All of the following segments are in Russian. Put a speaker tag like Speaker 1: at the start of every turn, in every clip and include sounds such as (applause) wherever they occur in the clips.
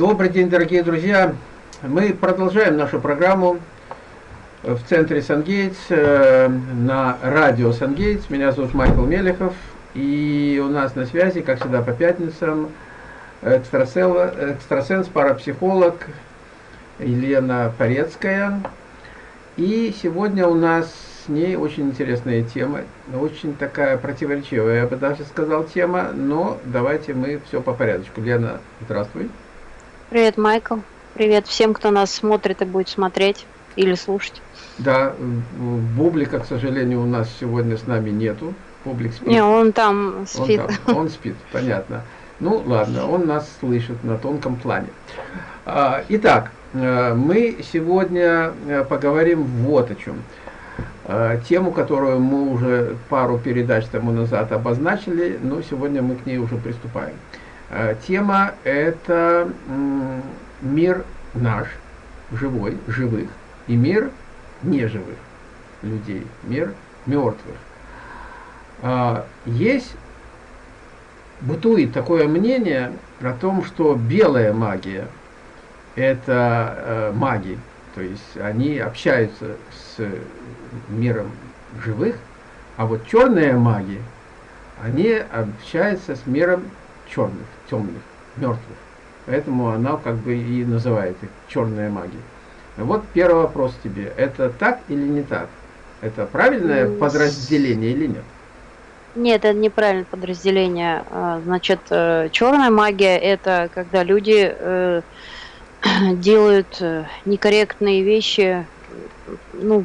Speaker 1: Добрый день, дорогие друзья. Мы продолжаем нашу программу в центре Сангейтс, э, на радио Сангейтс. Меня зовут Майкл Мелехов. И у нас на связи, как всегда по пятницам, экстрасенс, парапсихолог Елена Порецкая. И сегодня у нас с ней очень интересная тема, очень такая противоречивая, я бы даже сказал, тема, но давайте мы все по порядочку. Лена, здравствуй.
Speaker 2: Привет, Майкл. Привет всем, кто нас смотрит и будет смотреть или слушать.
Speaker 1: Да, Бублика, к сожалению, у нас сегодня с нами нету. Публик
Speaker 2: спит. Не, он там спит.
Speaker 1: Он, там, он спит, понятно. Ну, ладно, он нас слышит на тонком плане. А, итак, э, мы сегодня э, поговорим вот о чем. А, тему, которую мы уже пару передач тому назад обозначили, но сегодня мы к ней уже приступаем. А, тема – это мир наш, живой, живых, и мир неживых людей, мир мертвых. А, есть, бытует такое мнение о том, что белая магия – это э, маги, то есть они общаются с миром живых, а вот черные маги, они общаются с миром черных, темных, мертвых. Поэтому она как бы и называет их черная магия. Вот первый вопрос тебе. Это так или не так? Это правильное подразделение или нет?
Speaker 2: Нет, это неправильное подразделение. А, значит, э, черная магия это когда люди э, (clears throat) делают э, некорректные вещи, ну,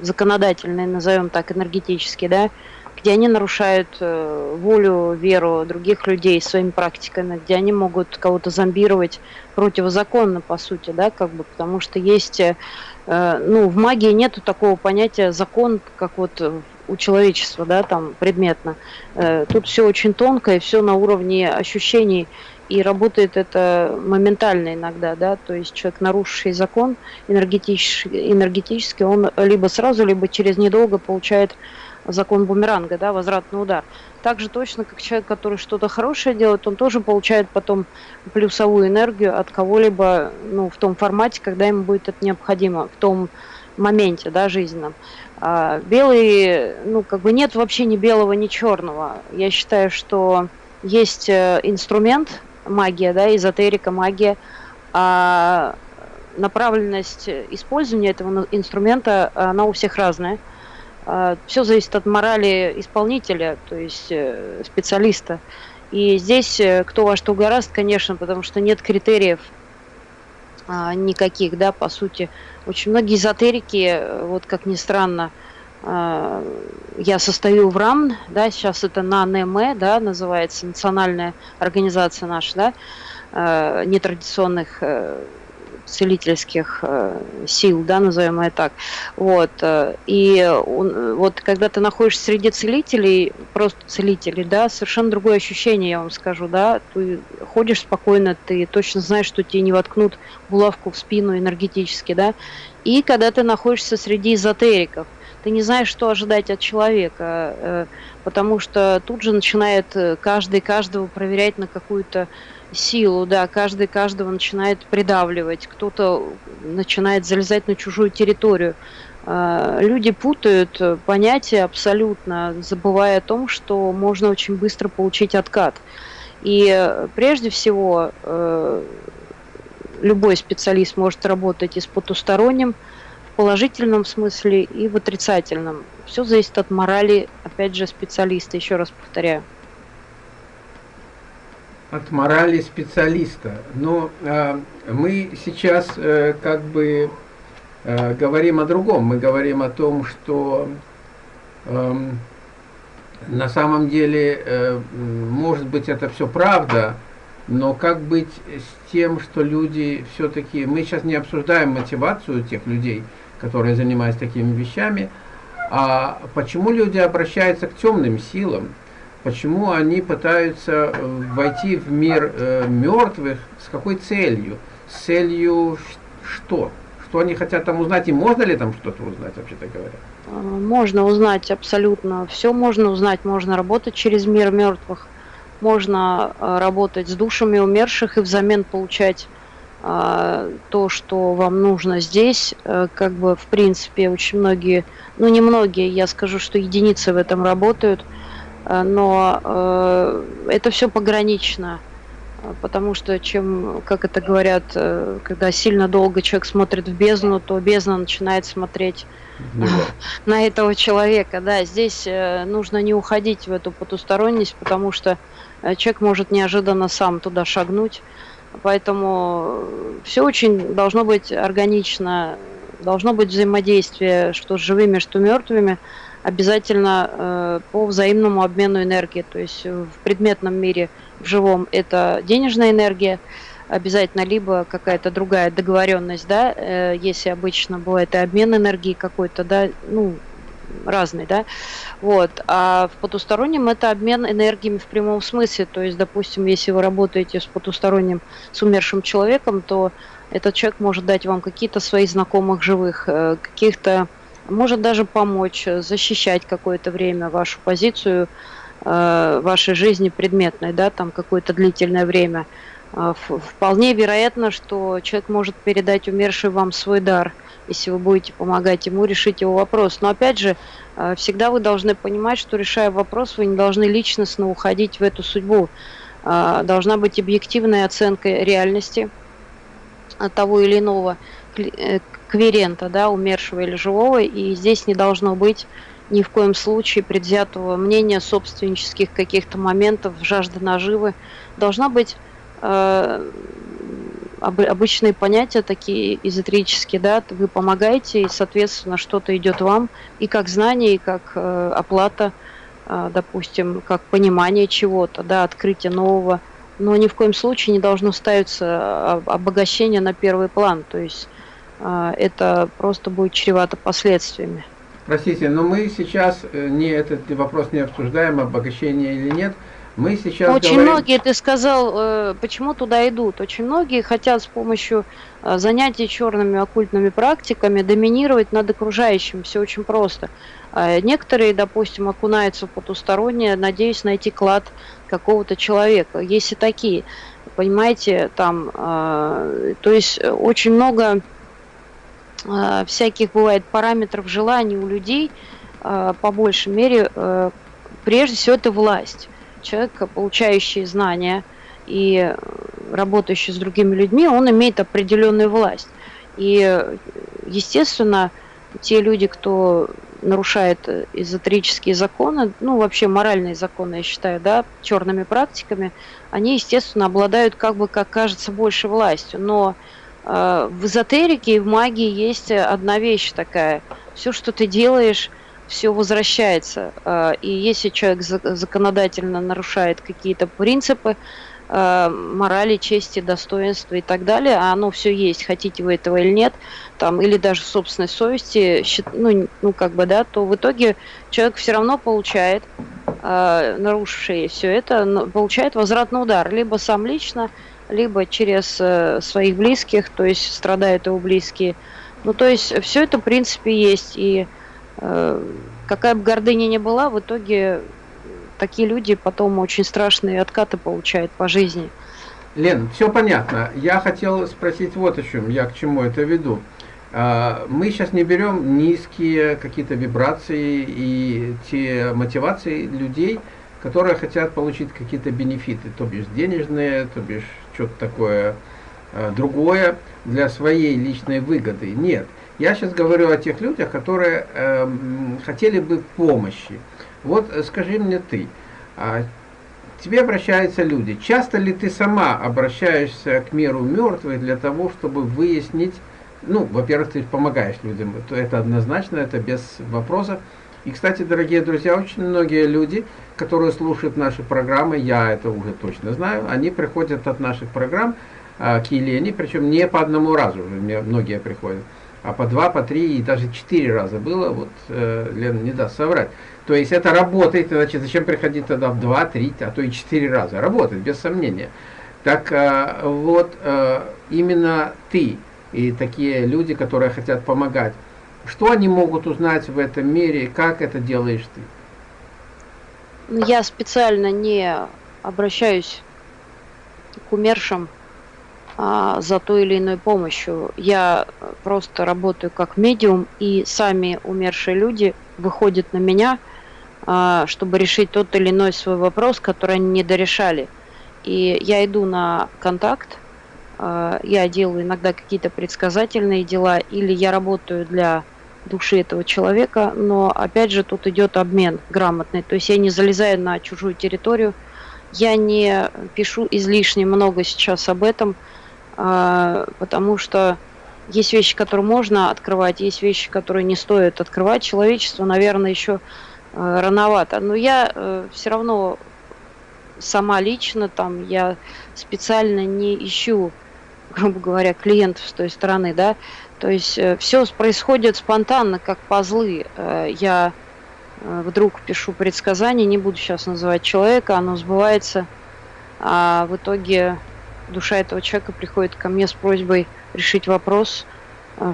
Speaker 2: законодательные, назовем так, энергетически, да, где они нарушают э, волю, веру других людей своими практиками, где они могут кого-то зомбировать противозаконно, по сути, да, как бы, потому что есть, э, ну, в магии нету такого понятия закон, как вот у человечества, да, там, предметно. Э, тут все очень тонко и все на уровне ощущений, и работает это моментально иногда, да, то есть человек, нарушивший закон энергетический, энергетически, он либо сразу, либо через недолго получает закон бумеранга, да, возвратный удар. Также точно, как человек, который что-то хорошее делает, он тоже получает потом плюсовую энергию от кого-либо, ну, в том формате, когда ему будет это необходимо, в том моменте, да, жизненном. А белый, ну, как бы нет вообще ни белого, ни черного. Я считаю, что есть э, инструмент, магия, да, эзотерика, магия, а направленность использования этого инструмента, она у всех разная. А, Все зависит от морали исполнителя, то есть э, специалиста. И здесь э, кто во что гораст, конечно, потому что нет критериев а, никаких, да, по сути. Очень многие эзотерики, э, вот как ни странно, а, я состою в РАМ, да, сейчас это НАНМ, да, называется, национальная организация наша, да, нетрадиционных целительских э, сил, да, назовем это так. Вот. Э, и он, вот когда ты находишься среди целителей, просто целителей, да, совершенно другое ощущение, я вам скажу, да, ты ходишь спокойно, ты точно знаешь, что тебе не воткнут булавку в спину энергетически, да, и когда ты находишься среди эзотериков, ты не знаешь, что ожидать от человека, э, потому что тут же начинает каждый каждого проверять на какую-то силу, да, каждый каждого начинает придавливать, кто-то начинает залезать на чужую территорию. А, люди путают понятия абсолютно, забывая о том, что можно очень быстро получить откат. И прежде всего э, любой специалист может работать и с потусторонним, в положительном смысле и в отрицательном. Все зависит от морали, опять же, специалиста, еще раз повторяю
Speaker 1: от морали специалиста. Но э, мы сейчас э, как бы э, говорим о другом. Мы говорим о том, что э, на самом деле, э, может быть, это все правда, но как быть с тем, что люди все-таки... Мы сейчас не обсуждаем мотивацию тех людей, которые занимаются такими вещами, а почему люди обращаются к темным силам, почему они пытаются э, войти в мир э, мертвых, с какой целью? С целью что? Что они хотят там узнать, и можно ли там что-то узнать, вообще-то говоря?
Speaker 2: А, можно узнать абсолютно, все можно узнать, можно работать через мир мертвых. можно э, работать с душами умерших и взамен получать э, то, что вам нужно здесь. Э, как бы, в принципе, очень многие, ну не многие, я скажу, что единицы в этом работают, но это все погранично. Потому что чем, как это говорят, когда сильно долго человек смотрит в бездну, то бездна начинает смотреть (laughs) на этого человека. Да, здесь нужно не уходить в эту потусторонность, потому что Э, человек может неожиданно сам туда шагнуть. Поэтому все очень должно быть органично, должно быть взаимодействие, что с живыми, что мертвыми, обязательно э, по взаимному обмену энергии. То есть в предметном мире, в живом, это денежная энергия, обязательно либо какая-то другая договоренность, да, э, если обычно бывает и обмен энергии какой-то, да, ну, разный, да, вот, а в потустороннем это обмен энергиями в прямом смысле, то есть, допустим, если вы работаете с потусторонним, с умершим человеком, то этот человек может дать вам какие-то свои знакомых живых, э, каких-то, может даже помочь, защищать какое-то время вашу позицию, э, вашей жизни предметной, да, там какое-то длительное время. Э, вполне вероятно, что человек может передать умерший вам свой дар – если вы будете помогать ему решить его вопрос. Но опять же, э, всегда вы должны понимать, что решая вопрос, вы не должны личностно уходить в эту судьбу. Э, должна быть объективная оценка реальности того или иного э, кверента, да, умершего или живого, и здесь не должно быть ни в коем случае предвзятого мнения, собственнических каких-то моментов, жажды наживы. Должна быть обычные понятия такие эзотерические, да, вы помогаете, и, соответственно, что-то идет вам и как знание, и как э, оплата, э, допустим, как понимание чего-то, да, открытие нового. Но ни в коем случае не должно ставиться а, обогащение на первый план, то есть э, это просто будет чревато последствиями.
Speaker 1: Простите, но мы сейчас э, не этот вопрос не обсуждаем, обогащение или нет, мы сейчас
Speaker 2: Очень говорим... многие, ты сказал, э, почему туда идут. Очень многие хотят с помощью э, занятий черными оккультными практиками доминировать над окружающим. Все очень просто. А некоторые, допустим, окунаются в потустороннее, надеясь найти клад какого-то человека. Есть и такие. Понимаете, там, э, то есть очень много всяких бывает параметров желаний у людей, по большей мере, прежде всего это власть человек, получающий знания и работающий с другими людьми, он имеет определенную власть. И, естественно, те люди, кто нарушает эзотерические законы, ну, вообще моральные законы, я считаю, да, черными практиками, они, естественно, обладают, как бы, как кажется, больше властью. Но э, в эзотерике и в магии есть одна вещь такая. Все, что ты делаешь, все возвращается. А, и если человек законодательно нарушает какие-то принципы, а, морали, чести, достоинства и так далее, а оно все есть, хотите вы этого или нет, там, или даже собственной совести, ну, ну как бы, да, то в итоге человек все равно получает, э, нарушивший все это, получает возвратный удар, либо сам лично, либо через э, своих близких, то есть страдают его близкие. Ну, то есть все это, в принципе, есть, и Э, какая бы гордыня ни была, в итоге такие люди потом очень страшные откаты получают по жизни.
Speaker 1: Лен, все понятно. Я хотел спросить вот о чем, я к чему это веду. А, мы сейчас не берем низкие какие-то вибрации и те мотивации людей, которые хотят получить какие-то бенефиты, то бишь денежные, то бишь что-то такое э, другое для своей личной выгоды. Нет. Я сейчас говорю о тех людях, которые э, хотели бы помощи. Вот э, скажи мне ты, а, тебе обращаются люди. Часто ли ты сама обращаешься к миру мертвых для того, чтобы выяснить, ну, во-первых, ты помогаешь людям, это однозначно, это без вопросов. И, кстати, дорогие друзья, очень многие люди, которые слушают наши программы, я это уже точно знаю, они приходят от наших программ э, к Елене, причем не по одному разу, мне многие приходят а по два, по три и даже четыре раза было, вот э, Лена не даст соврать. То есть это работает, значит, зачем приходить тогда в два, три, а то и четыре раза? Работает, без сомнения. Так э, вот, э, именно ты и такие люди, которые хотят помогать, что они могут узнать в этом мире, как это делаешь ты?
Speaker 2: Ну, я специально не обращаюсь к умершим а, за той или иной помощью. Я просто работаю как медиум, и сами умершие люди выходят на меня, а, чтобы решить тот или иной свой вопрос, который они не дорешали. И я иду на контакт, а, я делаю иногда какие-то предсказательные дела, или я работаю для души этого человека, но опять же тут идет обмен грамотный, то есть я не залезаю на чужую территорию, я не пишу излишне много сейчас об этом, а, потому что есть вещи, которые можно открывать, есть вещи, которые не стоит открывать. Человечество, наверное, еще э, рановато. Но я э, все равно сама лично там, я специально не ищу, (laughs) грубо говоря, клиентов с той стороны, да. То есть э, все происходит спонтанно, как пазлы. Я вдруг пишу предсказание, не буду сейчас называть человека, оно сбывается, а в итоге душа этого человека приходит ко мне с просьбой решить вопрос,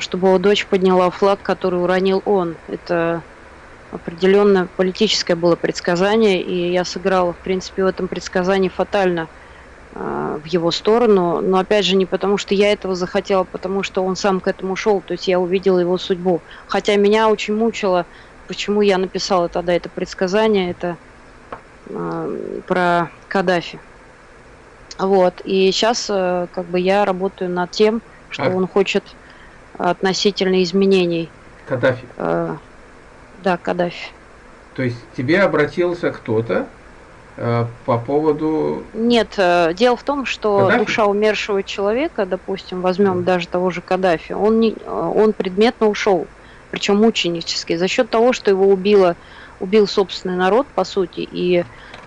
Speaker 2: чтобы его дочь подняла флаг, который уронил он. Это определенно политическое было предсказание, и я сыграла, в принципе, в этом предсказании фатально э, в его сторону, но опять же не потому, что я этого захотела, а потому что он сам к этому шел, то есть я увидела его судьбу. Хотя меня очень мучило, почему я написала тогда это предсказание, это э, про Каддафи. Вот. И сейчас э, как бы я работаю над тем, что а... он хочет относительно изменений.
Speaker 1: Каддафи.
Speaker 2: Э, да, Каддафи.
Speaker 1: То есть тебе обратился кто-то э, по поводу...
Speaker 2: Нет, э, дело в том, что Каддафи? душа умершего человека, допустим, возьмем да. даже того же Каддафи, он, не, э, он предметно ушел, причем мученически, за счет того, что его убило, убил собственный народ, по сути, и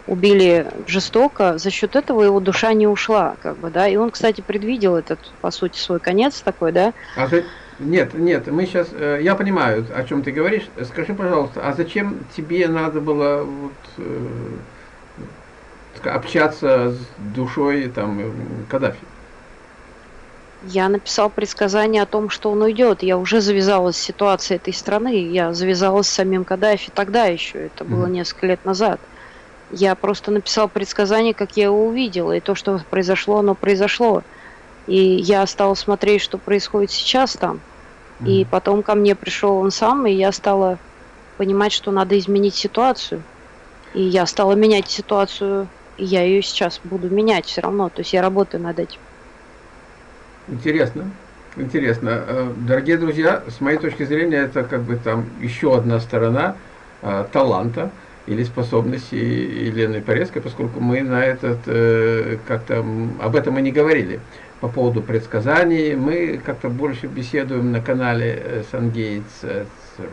Speaker 2: убили жестоко, за счет этого его душа не ушла, как бы, да, и он, кстати, предвидел этот, по сути, свой конец такой, да.
Speaker 1: А за... Нет, нет, мы сейчас, э, я понимаю, о чем ты говоришь. Скажи, пожалуйста, а зачем тебе надо было вот, э, общаться с душой там э, Каддафи?
Speaker 2: Я написал предсказание о том, что он уйдет. Я уже завязалась с ситуацией этой страны. Я завязалась с самим Каддафи тогда еще. Это было mm-hmm. несколько лет назад. Я просто написал предсказание, как я его увидела, и то, что произошло, оно произошло. И я стала смотреть, что происходит сейчас там. Mm. И потом ко мне пришел он сам, и я стала понимать, что надо изменить ситуацию. И я стала менять ситуацию, я ее сейчас буду менять все равно. То есть я работаю над этим.
Speaker 1: Интересно. Интересно. Э, дорогие друзья, с моей точки зрения, это как бы там еще одна сторона э, таланта или способности Елены Порецкой, поскольку мы на этот, э, как-то об этом и не говорили. По поводу предсказаний мы как-то больше беседуем на канале Сангейтс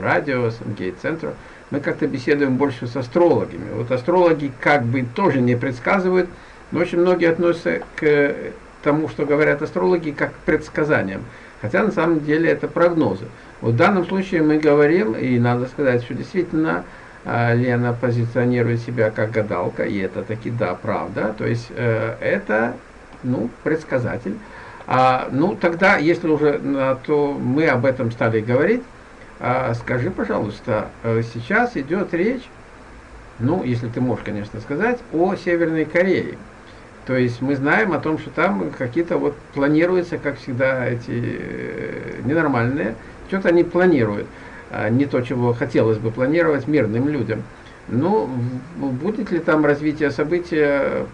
Speaker 1: радио, Сангейт центр. Мы как-то беседуем больше с астрологами. Вот астрологи как бы тоже не предсказывают, но очень многие относятся к тому, что говорят астрологи, как к предсказаниям. Хотя на самом деле это прогнозы. Вот в данном случае мы говорим, и надо сказать, что действительно а, Лена позиционирует себя как гадалка, и это таки да, правда. То есть э, это, ну, предсказатель. А, ну, тогда, если уже на то мы об этом стали говорить, скажи, пожалуйста, э, сейчас идет речь, ну, если ты можешь, конечно, сказать, о Северной Корее. То есть мы знаем о том, что там какие-то вот планируются, как всегда, эти э, ненормальные, что-то они планируют. А, не то, чего хотелось бы планировать мирным людям. Ну, будет ли там развитие события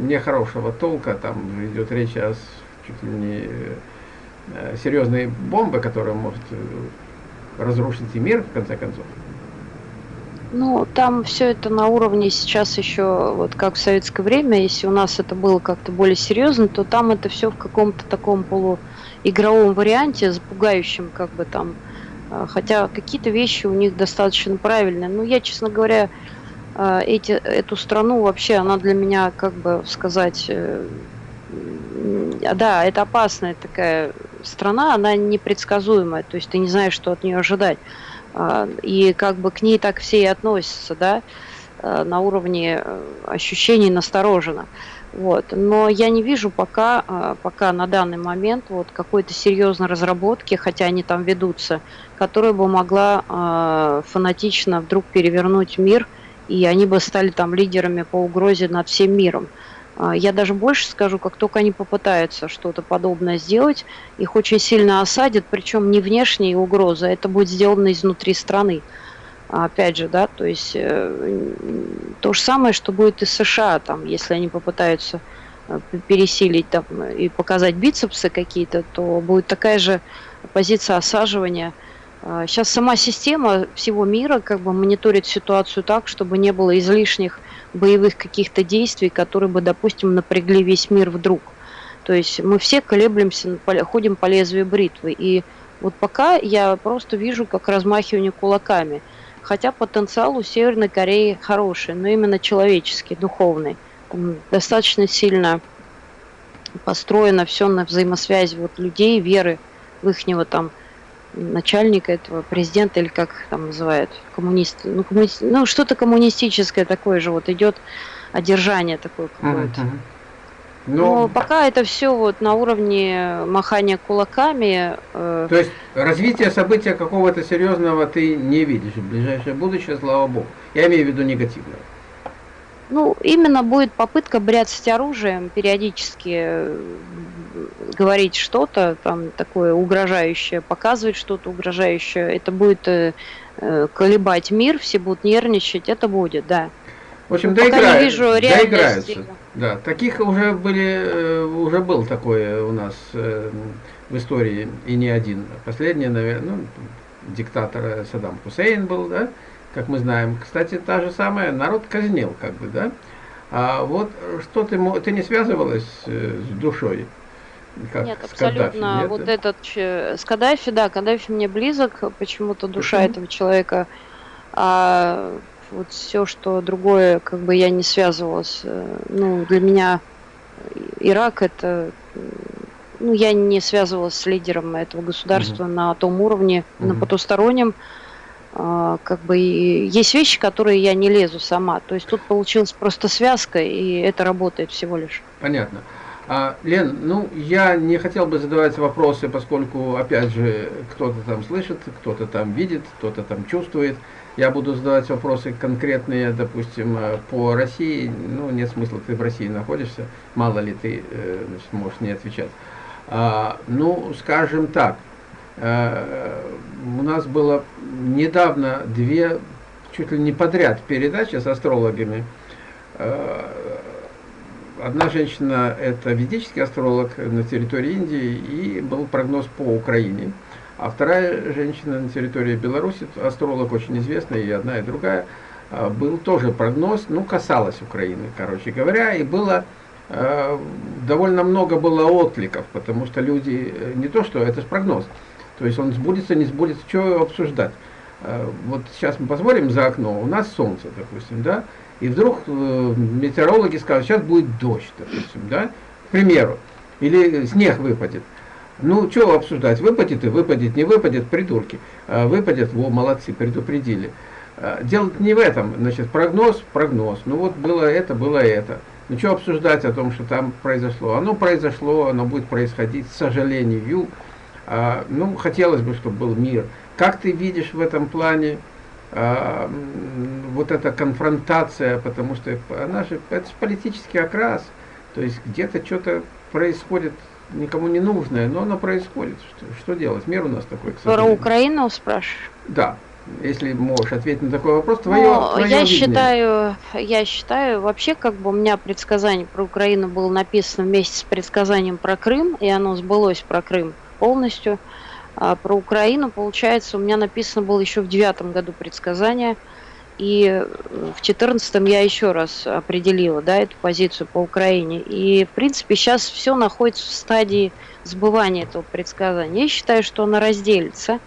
Speaker 1: нехорошего толка, там идет речь о чуть ли не э, серьезной бомбе, которая может разрушить и мир, в конце концов?
Speaker 2: Ну, там все это на уровне сейчас еще, вот как в советское время, если у нас это было как-то более серьезно, то там это все в каком-то таком полуигровом варианте, запугающем, как бы там, а, хотя какие-то вещи у них достаточно правильные. Но я, честно говоря, а, эти, эту страну вообще, она для меня, как бы сказать, э, да, это опасная такая страна, она непредсказуемая, то есть ты не знаешь, что от нее ожидать. А, и как бы к ней так все и относятся, да, на уровне э, ощущений настороженно. Вот. Но я не вижу пока, а, пока на данный момент вот какой-то серьезной разработки, хотя они там ведутся, которая бы могла э, фанатично вдруг перевернуть мир и они бы стали там лидерами по угрозе над всем миром. А, я даже больше скажу, как только они попытаются что-то подобное сделать, их очень сильно осадят, причем не внешние угрозы, это будет сделано изнутри страны. Опять же, да, то есть э, то же самое, что будет и США, там, если они попытаются э, пересилить там, и показать бицепсы какие-то, то будет такая же позиция осаживания – Сейчас а, сама система всего мира как бы мониторит ситуацию так, чтобы не было излишних боевых каких-то действий, которые бы, допустим, напрягли весь мир вдруг. То есть мы все колеблемся, ходим по лезвию бритвы. И вот пока я просто вижу, как размахивание кулаками. Хотя потенциал у Северной Кореи хороший, но именно человеческий, духовный. Там достаточно сильно построено все на взаимосвязи вот людей, веры в ихнего там начальника этого, президента или как там называют, коммунист, ну, коммунист, ну что-то коммунистическое такое же вот идет, одержание такое какое-то. Mm-hmm. Но... Но пока это все вот на уровне махания кулаками.
Speaker 1: Э... То есть развитие события какого-то серьезного ты не видишь в ближайшее будущее, слава богу. Я имею в виду негативное.
Speaker 2: Ну, именно будет попытка бряцать оружием, периодически э, говорить что-то там такое угрожающее, показывать что-то угрожающее. Это будет э, э, колебать мир, все будут нервничать, это будет, да.
Speaker 1: В общем, доиграют, вижу доиграются. Да, таких уже были, уже был такое у нас в истории, и не один. Последний, наверное, ну, диктатор Саддам Хусейн был, да, как мы знаем. Кстати, та же самая, народ казнил, как бы, да. А вот что ты, ты не связывалась э, с душой?
Speaker 2: Как нет, абсолютно. Каддафи? Вот этот с Каддафи, да, Каддафи мне близок, почему-то душа Почему? этого человека. А вот все, что другое, как бы я не связывалась. Э, ну, для меня Ирак это ну, я не связывалась с лидером этого государства угу. на том уровне, угу. на потустороннем. А, как бы есть вещи, которые я не лезу сама. То есть тут получилась просто связка, и это работает всего лишь.
Speaker 1: Понятно. А, Лен, ну я не хотел бы задавать вопросы, поскольку, опять же, кто-то там слышит, кто-то там видит, кто-то там чувствует. Я буду задавать вопросы конкретные, допустим, э, по России. Ну, нет смысла, ты в России находишься, мало ли ты э, значит, можешь не отвечать. А, ну, скажем так, Э, у нас было недавно две, чуть ли не подряд, передачи с астрологами. Э, одна женщина – это ведический астролог на территории Индии, и был прогноз по Украине. А вторая женщина на территории Беларуси, астролог очень известный, и одна, и другая, э, был тоже прогноз, ну, касалась Украины, короче говоря, и было довольно много было откликов, потому что люди, не то что, это же прогноз, то есть он сбудется, не сбудется, что обсуждать. А, вот сейчас мы посмотрим за окно, у нас солнце, допустим, да, и вдруг э, метеорологи скажут, сейчас будет дождь, допустим, да, к примеру, или снег выпадет. Ну, что обсуждать, выпадет и выпадет, не выпадет, придурки. А, выпадет, во, молодцы, предупредили. А, дело не в этом, значит, прогноз, прогноз. Ну вот было это, было это. Ну что обсуждать о том, что там произошло? Оно произошло, оно будет происходить, к сожалению, а, ну, хотелось бы, чтобы был мир. Как ты видишь в этом плане а, вот эта конфронтация, потому что она же, это же политический окрас, то есть где-то что-то происходит никому не нужное, но оно происходит. Что, что делать? Мир у нас такой,
Speaker 2: Про Украину спрашиваешь?
Speaker 1: Да. Если можешь ответить на такой вопрос, твое,
Speaker 2: ну, твое я считаю, я считаю, вообще, как бы у меня предсказание про Украину было написано вместе с предсказанием про Крым, и оно сбылось про Крым полностью. А про Украину, получается, у меня написано было еще в девятом году предсказание, и в четырнадцатом я еще раз определила да, эту позицию по Украине. И, в принципе, сейчас все находится в стадии сбывания этого предсказания. Я считаю, что она разделится.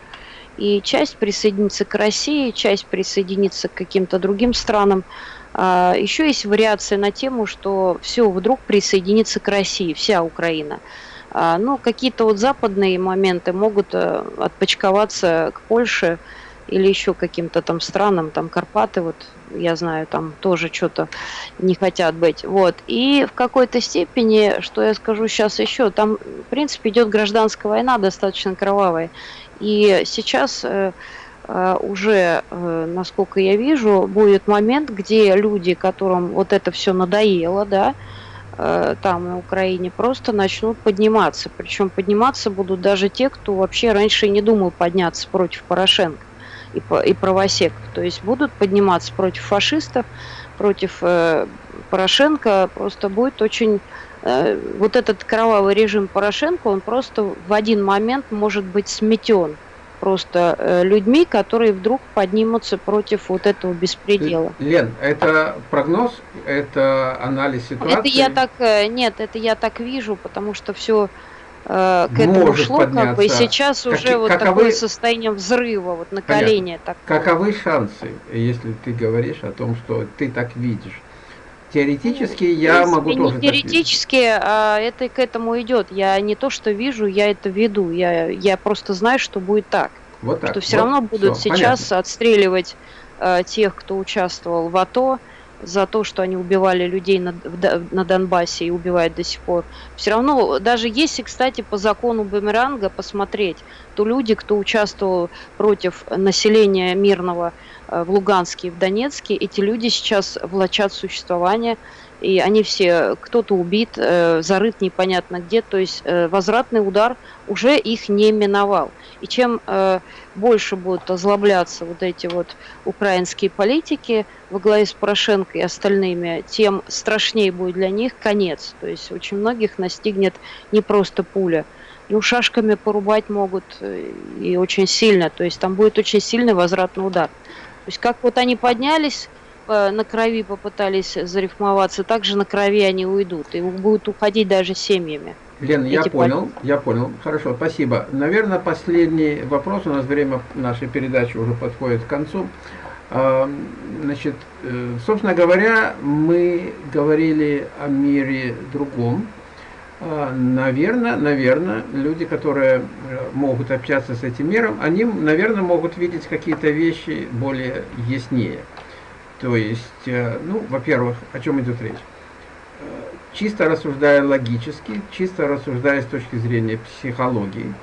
Speaker 2: И часть присоединится к России, часть присоединится к каким-то другим странам. А еще есть вариация на тему, что все вдруг присоединится к России, вся Украина. А, ну, какие-то вот западные моменты могут э, отпочковаться к Польше или еще каким-то там странам, там Карпаты, вот я знаю, там тоже что-то не хотят быть. Вот. И в какой-то степени, что я скажу сейчас еще, там, в принципе, идет гражданская война достаточно кровавая. И сейчас э, э, уже, насколько я вижу, будет момент, где люди, которым вот это все надоело, да, там на Украине, просто начнут подниматься. Причем подниматься будут даже те, кто вообще раньше не думал подняться против Порошенко и, и правосеков. То есть будут подниматься против фашистов, против э, Порошенко. Просто будет очень... Э, вот этот кровавый режим Порошенко, он просто в один момент может быть сметен просто э, людьми, которые вдруг поднимутся против вот этого беспредела.
Speaker 1: Лен, это прогноз, это анализ ситуации?
Speaker 2: Это я так, э, нет, это я так вижу, потому что все э, к этому Может шло, подняться. как бы, и сейчас Как, уже вот каковы, такое состояние взрыва, вот накаления.
Speaker 1: Понятно. Каковы шансы, если ты говоришь о том, что ты так видишь? Теоретически ну, я принципе, могу тоже.
Speaker 2: Не теоретически, а это к этому идет. Я не то, что вижу, я это веду. Я, я просто знаю, что будет так. Вот так. Что все вот, равно будут все, сейчас понятно. отстреливать э, тех, кто участвовал в АТО, за то, что они убивали людей на, на Донбассе и убивают до сих пор. Все равно, даже если, кстати, по закону Бумеранга посмотреть, то люди, кто участвовал против населения мирного э, в Луганске и в Донецке, эти люди сейчас влачат существование и они все, кто-то убит, э, зарыт непонятно где, то есть э, возвратный удар уже их не миновал. И чем э, больше будут озлобляться вот эти вот украинские политики во главе с Порошенко и остальными, тем страшнее будет для них конец. То есть очень многих настигнет не просто пуля, ну, шашками порубать могут и очень сильно, то есть там будет очень сильный возвратный удар. То есть как вот они поднялись, на крови попытались зарифмоваться, также на крови они уйдут. И будут уходить даже семьями.
Speaker 1: Лена, я понял, я понял. Хорошо, спасибо. Наверное, последний вопрос. У нас время нашей передачи уже подходит к концу. А, значит, э, собственно говоря, мы говорили о мире другом. Наверное, наверное, люди, которые э, могут общаться с этим миром, они, наверное, могут видеть какие-то вещи более яснее. То есть, э, ну, во-первых, о чем идет речь? Э, чисто рассуждая логически, чисто рассуждая с точки зрения психологии,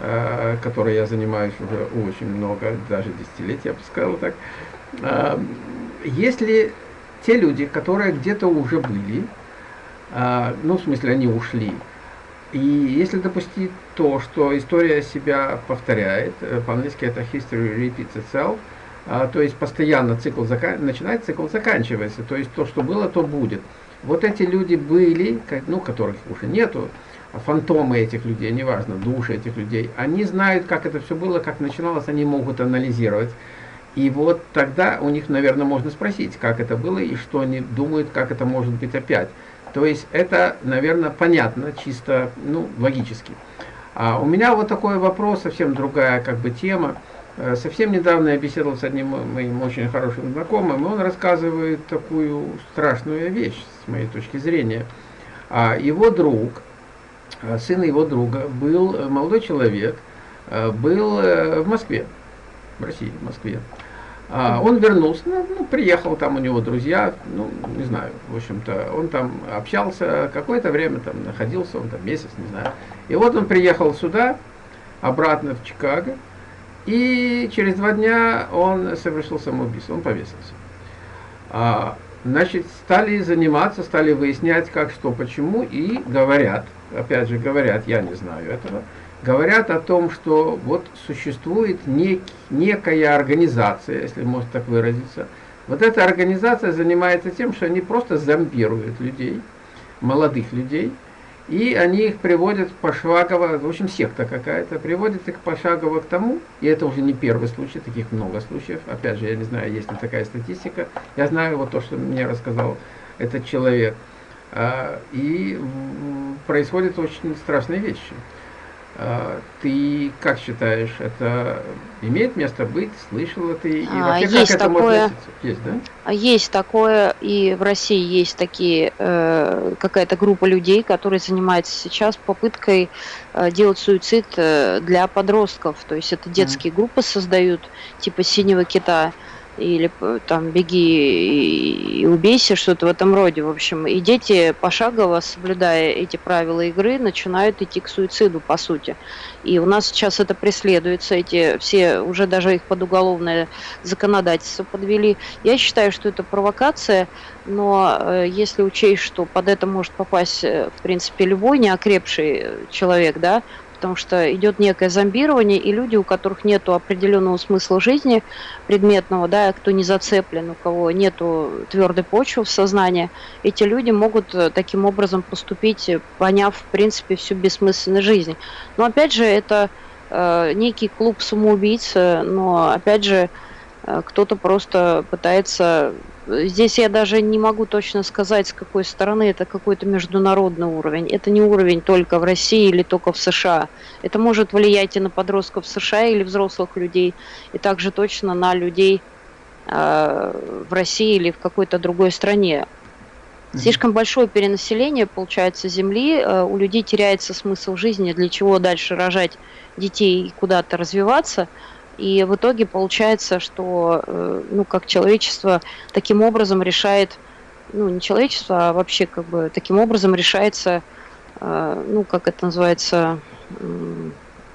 Speaker 1: э, которой я занимаюсь уже очень много, даже десятилетия, я бы сказал так, если те люди, которые где-то уже были, ну, в смысле, они ушли, и если допустить то, что история себя повторяет, по-английски это history repeats itself, то есть постоянно цикл закан... начинается, цикл заканчивается, то есть то, что было, то будет. Вот эти люди были, ну, которых уже нету, а фантомы этих людей, неважно, души этих людей, они знают, как это все было, как начиналось, они могут анализировать. И вот тогда у них, наверное, можно спросить, как это было и что они думают, как это может быть опять. То есть это, наверное, понятно, чисто, ну, логически. А у меня вот такой вопрос, совсем другая как бы тема. Э, совсем недавно я беседовал с одним моим очень хорошим знакомым, и он рассказывает такую страшную вещь, с моей точки зрения. А его друг, э, сын его друга, был э, молодой человек, был в Москве, в России, в Москве. А он вернулся, ну, ну, приехал, там у него друзья, ну, не знаю, в общем-то, он там общался, какое-то время там находился, он там месяц, не знаю. И вот он приехал сюда, обратно в Чикаго, и через два дня он совершил самоубийство, он повесился. А, значит, стали заниматься, стали выяснять, как, что, почему, и говорят, опять же говорят, я не знаю этого, говорят о том, что вот существует нек, некая организация, если можно так выразиться. Вот эта организация занимается тем, что они просто зомбируют людей, молодых людей, и они их приводят пошагово, в общем, секта какая-то, приводит их пошагово к тому, и это уже не первый случай, таких много случаев, опять же, я не знаю, есть ли такая статистика, я знаю вот то, что мне рассказал этот человек, а, и происходят очень страшные вещи. А, ты как считаешь, это имеет место быть? Слышала ты? И
Speaker 2: вообще, есть как такое, это Есть, да? Есть такое, и в России есть такие, э, какая-то группа людей, которые занимаются сейчас попыткой э, делать суицид э, для подростков. То есть это детские mm. группы создают, типа «Синего кита», или там беги и убейся, что-то в этом роде, в общем. И дети, пошагово соблюдая эти правила игры, начинают идти к суициду, по сути. И у нас сейчас это преследуется, эти все, уже даже их под уголовное законодательство подвели. Я считаю, что это провокация, но э, если учесть, что под это может попасть, э, в принципе, любой неокрепший человек, да, потому что идет некое зомбирование, и люди, у которых нет определенного смысла жизни предметного, да, кто не зацеплен, у кого нет твердой почвы в сознании, эти люди могут э, таким образом поступить, поняв, в принципе, всю бессмысленность жизни. Но, опять же, это э, некий клуб самоубийц, но, опять же, э, кто-то просто пытается Здесь я даже не могу точно сказать, с какой стороны это какой-то международный уровень. Это не уровень только в России или только в США. Это может влиять и на подростков США или взрослых людей, и также точно на людей э, в России или в какой-то другой стране. Слишком большое перенаселение, получается, Земли, э, у людей теряется смысл жизни, для чего дальше рожать детей и куда-то развиваться – и в итоге получается, что э, ну, как человечество таким образом решает, ну не человечество, а вообще как бы таким образом решается, э, ну как это называется,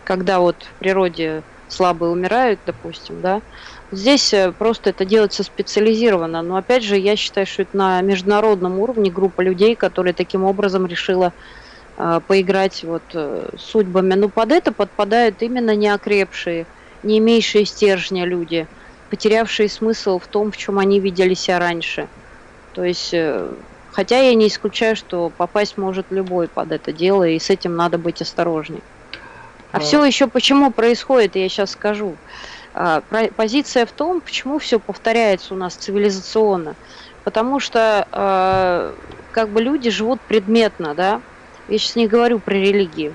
Speaker 2: когда вот в природе слабые умирают, допустим, да, Здесь э, просто это делается специализированно. Но опять же, я считаю, что это на международном уровне группа людей, которые таким образом решила поиграть вот судьбами. Но под это подпадают именно неокрепшие не имеющие стержня люди, потерявшие смысл в том, в чем они видели себя раньше. То есть, э, хотя я не исключаю, что попасть может любой под это дело, и с этим надо быть осторожней. А, а все еще почему происходит, я сейчас скажу. А, позиция в том, почему все повторяется у нас цивилизационно. Потому что а, как бы люди живут предметно, да. Я сейчас не говорю про религию.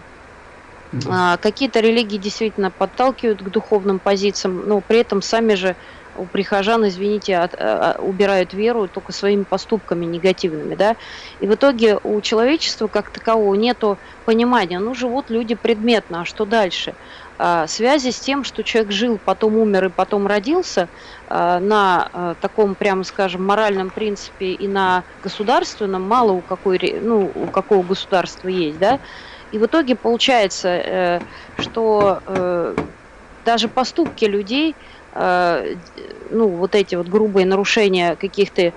Speaker 2: А, какие-то религии действительно подталкивают к духовным позициям, но при этом сами же у прихожан, извините, от, а, а, убирают веру только своими поступками негативными, да, и в итоге у человечества как такового нету понимания, ну, живут люди предметно, а что дальше? А, связи с тем, что человек жил, потом умер и потом родился, а, на а, таком, прямо скажем, моральном принципе и на государственном мало у, какой, ну, у какого государства есть, да, и в итоге получается, э, что э, даже поступки людей, э, ну, вот эти вот грубые нарушения каких-то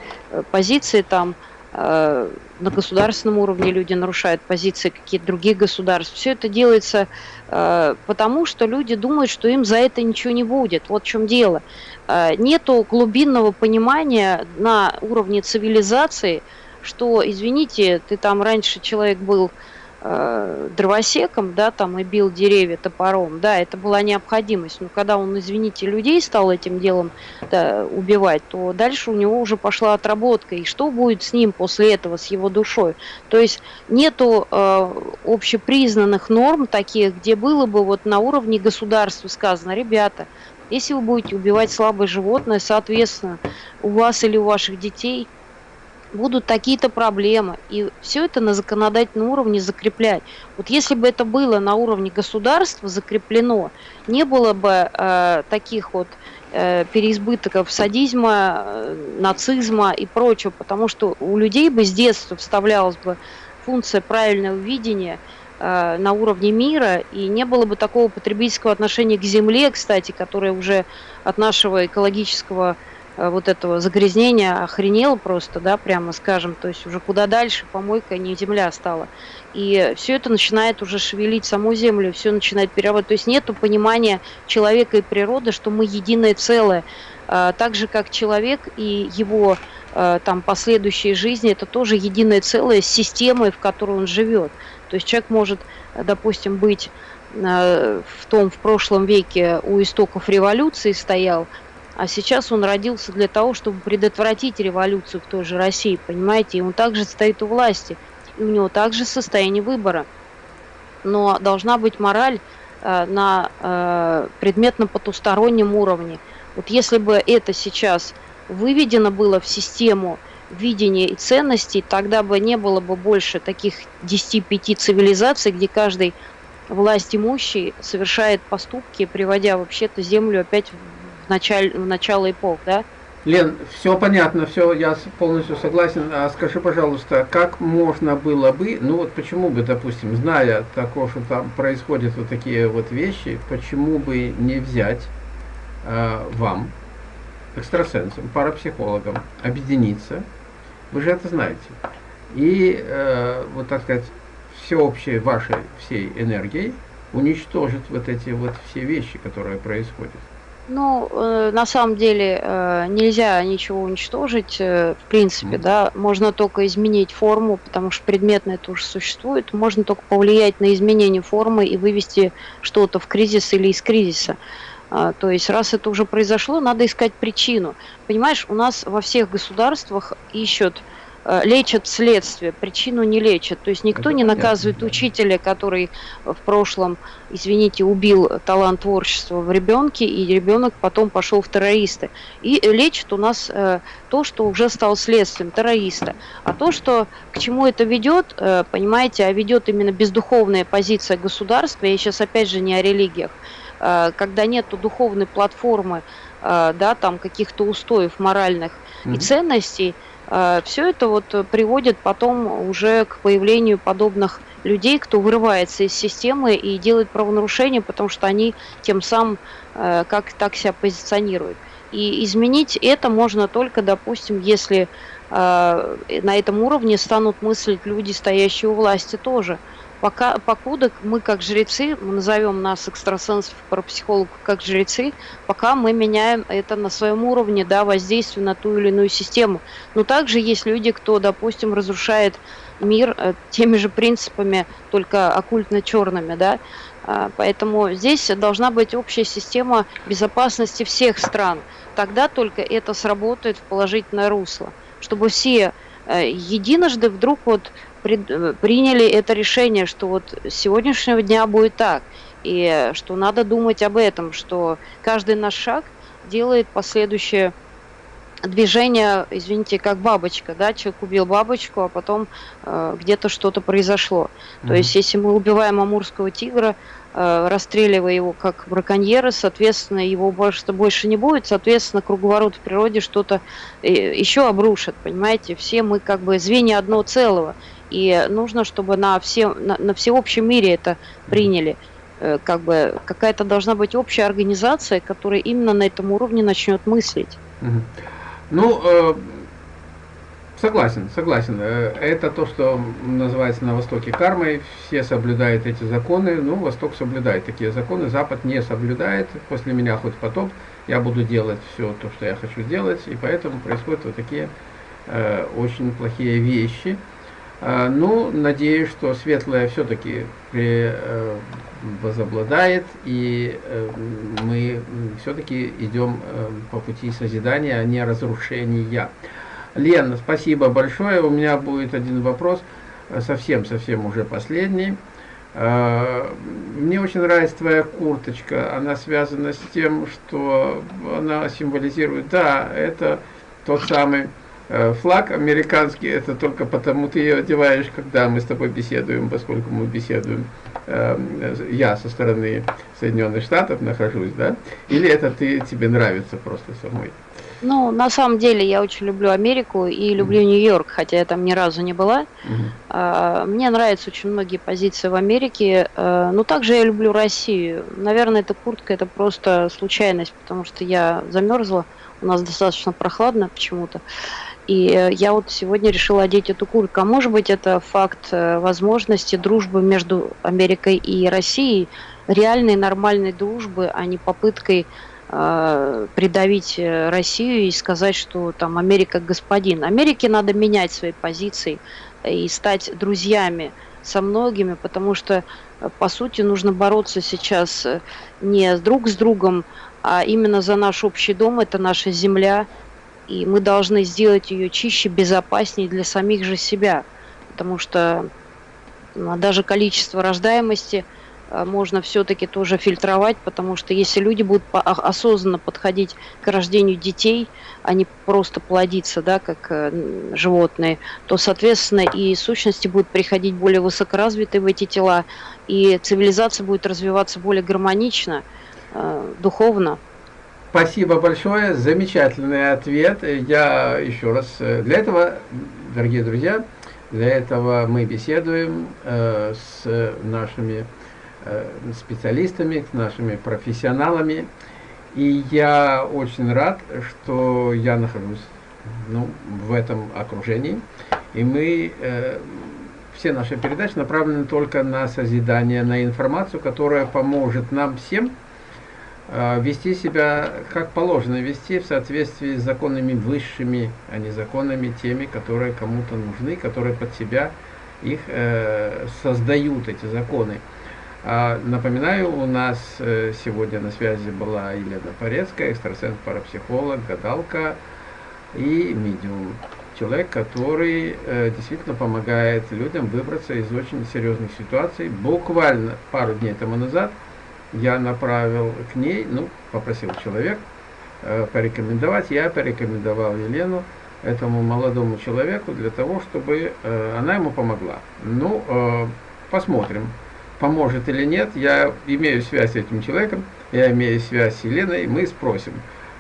Speaker 2: позиций там, на государственном уровне люди нарушают позиции каких-то других государств. Все это делается потому, что люди думают, что им за это ничего не будет. Вот в чем дело. Нету глубинного понимания на уровне цивилизации, что, извините, ты там раньше человек был э, дровосеком, да, там и бил деревья топором, да, это была необходимость. Но когда он, извините, людей стал этим делом да, убивать, то дальше у него уже пошла отработка. И что будет с ним после этого, с его душой? То есть нету э, общепризнанных норм таких, где было бы вот на уровне государства сказано, ребята, если вы будете убивать слабое животное, соответственно, у вас или у ваших детей – будут такие-то проблемы. И все это на законодательном уровне закреплять. Вот если бы это было на уровне государства закреплено, не было бы э, таких вот э, переизбытков садизма, э, нацизма и прочего, потому что у людей бы с детства вставлялась бы функция правильного видения э, на уровне мира, и не было бы такого потребительского отношения к земле, кстати, которое уже от нашего экологического вот этого загрязнения охренел просто, да, прямо скажем, то есть уже куда дальше помойка не земля стала. И все это начинает уже шевелить саму землю, все начинает перерабатывать. То есть нету понимания человека и природы, что мы единое целое. А, так же, как человек и его э, там последующие жизни, это тоже единое целое с системой, в которой он живет. То есть человек может, допустим, быть э, в том, в прошлом веке у истоков революции стоял, а сейчас он родился для того, чтобы предотвратить революцию в той же России, понимаете? И он также стоит у власти, и у него также состояние выбора. Но должна быть мораль э, на э, предметно-потустороннем уровне. Вот если бы это сейчас выведено было в систему видения и ценностей, тогда бы не было бы больше таких 10-5 цивилизаций, где каждый власть имущий совершает поступки, приводя вообще-то землю опять началь, в начало эпох, да,
Speaker 1: Лен, все понятно, все, я полностью согласен. А скажи, пожалуйста, как можно было бы, ну вот почему бы, допустим, зная такое, что там происходят вот такие вот вещи, почему бы не взять э, вам, экстрасенсам, парапсихологам, объединиться, вы же это знаете, и, э, вот так сказать, всеобщей вашей всей энергией уничтожить вот эти вот все вещи, которые происходят.
Speaker 2: Ну, э, на самом деле э, нельзя ничего уничтожить, э, в принципе, mm. да, можно только изменить форму, потому что предметно это уже существует, можно только повлиять на изменение формы и вывести что-то в кризис или из кризиса. А, то есть, раз это уже произошло, надо искать причину. Понимаешь, у нас во всех государствах ищут Э, лечат следствие, причину не лечат. То есть никто Это не понятно, наказывает да. учителя, который в прошлом, извините, убил талант творчества в ребенке, и ребенок потом пошел в террористы. И лечат у нас э, то, что уже стало следствием террориста. А то, что к чему это ведет, э, понимаете, а ведет именно бездуховная позиция государства, я сейчас опять же не о религиях, э, когда нету духовной платформы, э, да, там каких-то устоев моральных mm-hmm. и ценностей, Э, Все это вот приводит потом уже к появлению подобных людей, кто вырывается из системы и делает правонарушения, потому что они тем самым э, как так себя позиционируют. И изменить это можно только, допустим, если э, на этом уровне станут мыслить люди, стоящие у власти тоже – Пока, покуда мы как жрецы, мы назовем нас экстрасенсов, парапсихологов как жрецы, пока мы меняем это на своем уровне, да, воздействие на ту или иную систему. Но также есть люди, кто, допустим, разрушает мир э, теми же принципами, только оккультно-черными, да, а, Поэтому здесь должна быть общая система безопасности всех стран. Тогда только это сработает в положительное русло, чтобы все э, единожды вдруг вот приняли это решение, что вот с сегодняшнего дня будет так, и что надо думать об этом, что каждый наш шаг делает последующее движение, извините, как бабочка, да, человек убил бабочку, а потом э, где-то что-то произошло. Mm-hmm. То есть, если мы убиваем амурского тигра, э, расстреливая его как браконьера, соответственно, его больше, больше не будет, соответственно, круговорот в природе что-то э, еще обрушит, понимаете? Все мы как бы звенья одного целого. И нужно, чтобы на, все, на, на всеобщем мире это приняли. Э, как бы какая-то должна быть общая организация, которая именно на этом уровне начнет мыслить.
Speaker 1: Ну, э, согласен, согласен. Э, это то, что называется на Востоке кармой. Все соблюдают эти законы. Ну, Восток соблюдает такие законы, Запад не соблюдает. После меня хоть потоп. Я буду делать все то, что я хочу делать. И поэтому происходят вот такие э, очень плохие вещи. А, ну, надеюсь, что светлое все-таки э, возобладает, и э, мы все-таки идем э, по пути созидания, а не разрушения. Лен, спасибо большое. У меня будет один вопрос, совсем-совсем уже последний. Мне очень нравится твоя курточка. Она связана с тем, что она символизирует, да, это тот самый флаг американский, это только потому ты ее одеваешь, когда мы с тобой беседуем, поскольку мы беседуем, э, я со стороны Соединенных Штатов нахожусь, да? Или это ты, тебе нравится просто самой?
Speaker 2: Ну, на самом деле, я очень люблю Америку и люблю mm -hmm. Нью-Йорк, хотя я там ни разу не была. Mm -hmm. Мне нравятся очень многие позиции в Америке, э, но также я люблю Россию. Наверное, эта куртка это просто случайность, потому что я замерзла, у нас достаточно прохладно почему-то. И э, я вот сегодня решила одеть эту куртку. А может быть, это факт э, возможности дружбы между Америкой и Россией, реальной нормальной дружбы, а не попыткой э, придавить Россию и сказать, что там Америка господин. Америке надо менять свои позиции и стать друзьями со многими, потому что, по сути, нужно бороться сейчас не друг с другом, а именно за наш общий дом, это наша земля, и мы должны сделать ее чище, безопаснее для самих же себя, потому что ну, даже количество рождаемости э, можно все-таки тоже фильтровать, потому что если люди будут осознанно подходить к рождению детей, а не просто плодиться, да, как э, животные, то, соответственно, и сущности будут приходить более высокоразвитые в эти тела, и цивилизация будет развиваться более гармонично, э, духовно.
Speaker 1: Спасибо большое, замечательный ответ. Я еще раз, э, для этого, дорогие друзья, для этого мы беседуем э, с нашими э, специалистами, с нашими профессионалами. И я очень рад, что я нахожусь ну, в этом окружении. И мы, э, все наши передачи направлены только на созидание, на информацию, которая поможет нам всем вести себя как положено, вести в соответствии с законами высшими, а не законами теми, которые кому-то нужны, которые под себя их э, создают, эти законы. А, напоминаю, у нас э, сегодня на связи была Елена Порецкая, экстрасенс-парапсихолог, гадалка и медиум. Человек, который э, действительно помогает людям выбраться из очень серьезных ситуаций. Буквально пару дней тому назад я направил к ней, ну, попросил человек э, порекомендовать, я порекомендовал Елену этому молодому человеку для того, чтобы она ему помогла. Ну, посмотрим поможет или нет, я имею связь с этим человеком, я имею связь с Еленой, мы спросим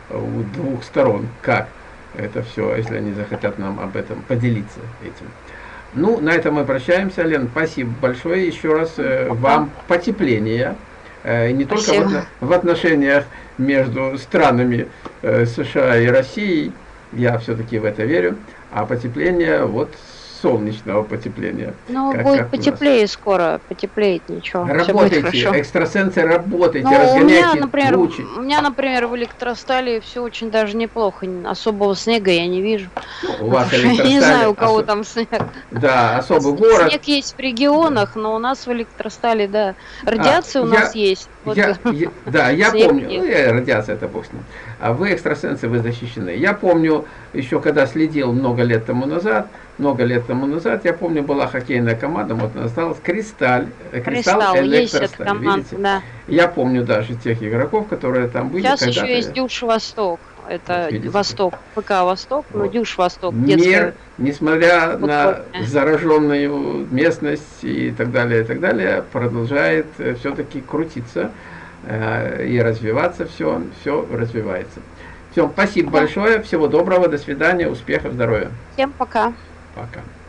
Speaker 1: у двух сторон, как это все, если они захотят нам об этом поделиться этим. Ну, на этом мы прощаемся, Лен, спасибо большое, еще раз э, вам. Потепления, э, не спасибо. только в, в отношениях между странами э, США и Россией, я все-таки в это верю, а потепление вот солнечного потепления.
Speaker 2: Ну, как, будет как потеплее скоро, потеплеет ничего.
Speaker 1: Работайте, экстрасенсы, работайте, ну, разгоняйте у меня,
Speaker 2: например, лучи. У меня, например, в электростале все очень даже неплохо. Особого снега я не вижу.
Speaker 1: Ну, у вас Я (laughs)
Speaker 2: не знаю, у кого особ... там снег.
Speaker 1: Да, особый город.
Speaker 2: Снег есть в регионах, но у нас в электростале, да. Радиация а, у нас я, есть.
Speaker 1: Вот. Я, (laughs) я, да, я помню. Ну, я, радиация это бог с ним. А вы экстрасенсы, вы защищены. Я помню, еще когда следил много лет тому назад, много лет тому назад, я помню, была хоккейная команда, вот она осталась Кристаль,
Speaker 2: э, Кристалл, Электросталь, видите? Да.
Speaker 1: Я помню даже тех игроков, которые там были.
Speaker 2: Сейчас еще есть Дюш Восток, это вот Восток, ПК Восток, вот. но Дюш Восток.
Speaker 1: Мир, несмотря на зараженную местность и так далее, и так далее, продолжает э, все-таки крутиться э, и развиваться, все, все развивается. Все, спасибо да. большое, всего доброго, до свидания, успехов, здоровья.
Speaker 2: Всем пока.
Speaker 1: Пока.